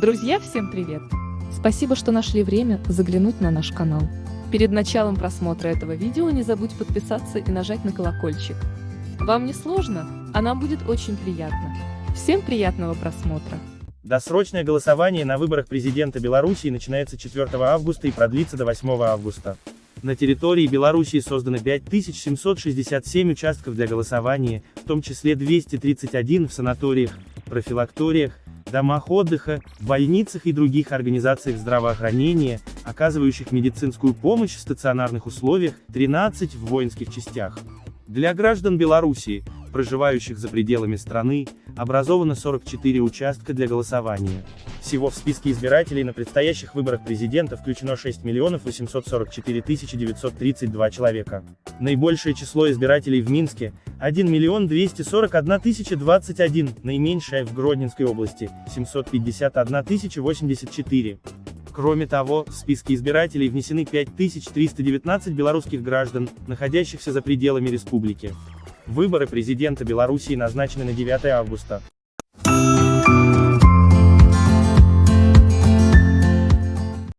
Друзья, всем привет! Спасибо, что нашли время заглянуть на наш канал. Перед началом просмотра этого видео не забудь подписаться и нажать на колокольчик. Вам не сложно, а нам будет очень приятно. Всем приятного просмотра! Досрочное голосование на выборах президента Беларуси начинается 4 августа и продлится до 8 августа. На территории Белоруссии создано 5767 участков для голосования, в том числе 231 в санаториях, профилакториях, домах отдыха, больницах и других организациях здравоохранения, оказывающих медицинскую помощь в стационарных условиях, 13 в воинских частях. Для граждан Белоруссии, проживающих за пределами страны, образовано 44 участка для голосования. Всего в списке избирателей на предстоящих выборах президента включено 6 миллионов 844 932 человека. Наибольшее число избирателей в Минске – 1 миллион 241 021, наименьшее в Гродненской области – 751 084. Кроме того, в списки избирателей внесены 5319 белорусских граждан, находящихся за пределами республики. Выборы президента Белоруссии назначены на 9 августа.